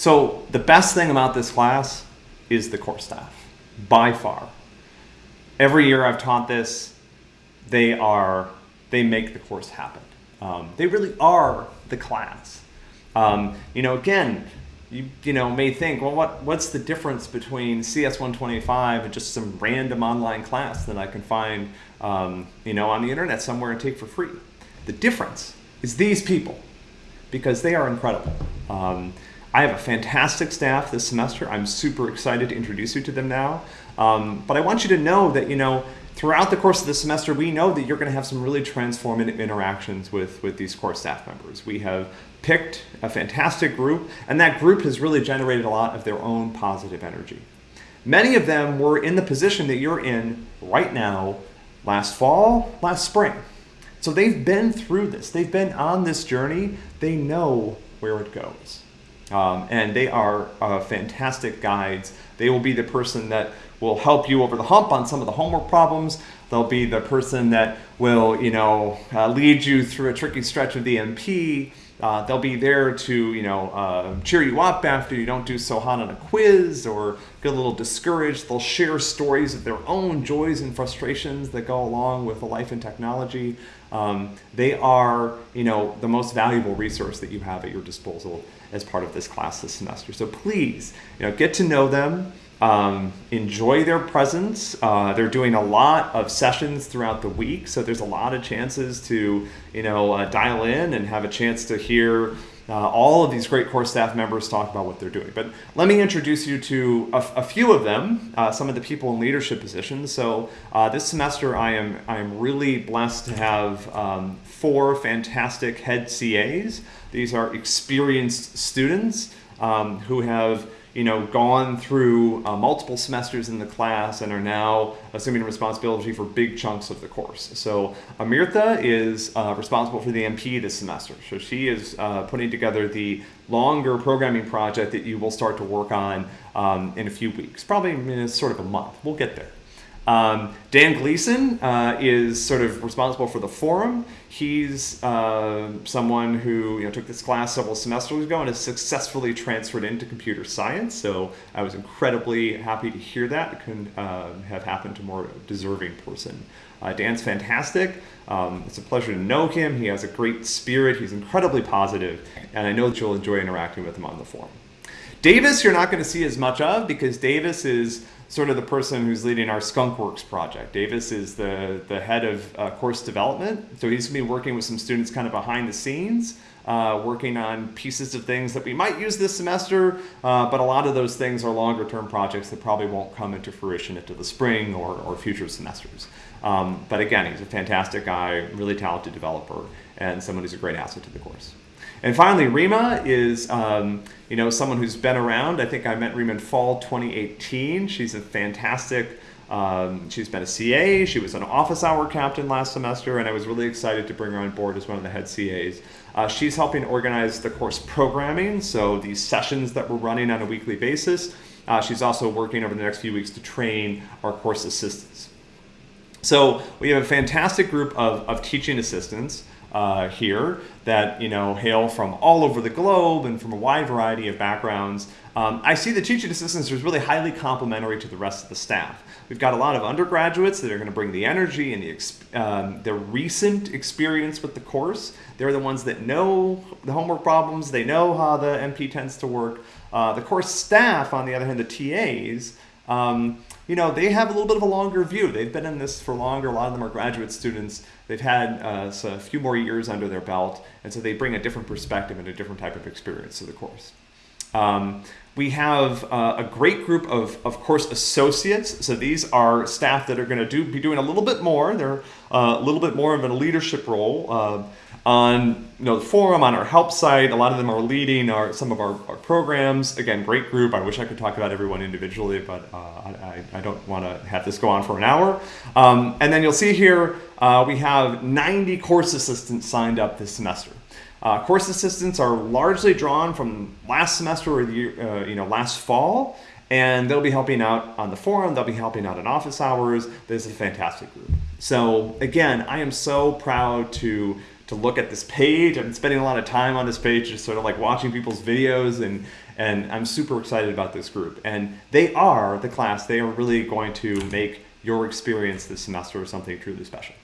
So the best thing about this class is the course staff, by far. Every year I've taught this, they are, they make the course happen. Um, they really are the class. Um, you know, again, you, you know, may think, well, what, what's the difference between CS125 and just some random online class that I can find, um, you know, on the internet somewhere and take for free? The difference is these people, because they are incredible. Um, I have a fantastic staff this semester. I'm super excited to introduce you to them now. Um, but I want you to know that, you know, throughout the course of the semester, we know that you're going to have some really transformative interactions with, with these core staff members. We have picked a fantastic group, and that group has really generated a lot of their own positive energy. Many of them were in the position that you're in right now, last fall, last spring. So they've been through this. They've been on this journey. They know where it goes. Um, and they are uh, fantastic guides. They will be the person that will help you over the hump on some of the homework problems. They'll be the person that will, you know, uh, lead you through a tricky stretch of the MP. Uh, they'll be there to, you know, uh, cheer you up after you don't do so hot on a quiz or get a little discouraged. They'll share stories of their own joys and frustrations that go along with a life in technology. Um, they are, you know, the most valuable resource that you have at your disposal as part of this class this semester. So please, you know, get to know them. Um, enjoy their presence. Uh, they're doing a lot of sessions throughout the week, so there's a lot of chances to, you know, uh, dial in and have a chance to hear uh, all of these great core staff members talk about what they're doing. But let me introduce you to a, few of them, uh, some of the people in leadership positions. So uh, this semester I am, I am really blessed to have um, four fantastic head CAs. These are experienced students um, who have you know, gone through uh, multiple semesters in the class and are now assuming responsibility for big chunks of the course. So Amirtha is uh, responsible for the MP this semester. So she is uh, putting together the longer programming project that you will start to work on um, in a few weeks, probably in sort of a month. We'll get there. Um, Dan Gleason uh, is sort of responsible for the forum. He's uh, someone who you know, took this class several semesters ago and has successfully transferred into computer science. So I was incredibly happy to hear that. It couldn't uh, have happened to a more deserving person. Uh, Dan's fantastic. Um, it's a pleasure to know him. He has a great spirit. He's incredibly positive, and I know that you'll enjoy interacting with him on the forum. Davis, you're not going to see as much of because Davis is sort of the person who's leading our Skunkworks project. Davis is the, the head of uh, course development. So he's gonna be working with some students kind of behind the scenes, uh, working on pieces of things that we might use this semester, uh, but a lot of those things are longer term projects that probably won't come into fruition into the spring or, or future semesters. Um, but again, he's a fantastic guy, really talented developer, and someone who's a great asset to the course. And finally, Rima is um, you know someone who's been around. I think I met Rima in fall 2018. She's a fantastic. Um, she's been a CA. She was an office hour captain last semester, and I was really excited to bring her on board as one of the head CAs. Uh, she's helping organize the course programming, so these sessions that we're running on a weekly basis. Uh, she's also working over the next few weeks to train our course assistants. So we have a fantastic group of, of teaching assistants uh, here that you know hail from all over the globe and from a wide variety of backgrounds. Um, I see the teaching assistants as really highly complementary to the rest of the staff. We've got a lot of undergraduates that are going to bring the energy and the, um, recent experience with the course. They're the ones that know the homework problems. They know how the MP tends to work. Uh, the course staff, on the other hand, the TAs, um, you know, they have a little bit of a longer view. They've been in this for longer. A lot of them are graduate students. They've had uh, a few more years under their belt, and so they bring a different perspective and a different type of experience to the course. Um, we have uh, a great group of, of course, associates. So these are staff that are going to do be doing a little bit more. They're uh, a little bit more of a leadership role. On you know the forum on our help site. A lot of them are leading our some of our, our programs. Again great group. I wish i could talk about everyone individually but uh, I, I, don't want to have this go on for an hour. Um, and then you'll see here uh, we have 90 course assistants signed up this semester. Uh, course assistants are largely drawn from last semester or the year, uh, you know last fall and they'll be helping out on the forum. They'll be helping out in office hours. This is a fantastic group. So again i am so proud to to look at this page. I've been spending a lot of time on this page, just sort of like watching people's videos, and and I'm super excited about this group. And they are the class. They are really going to make your experience this semester something truly special.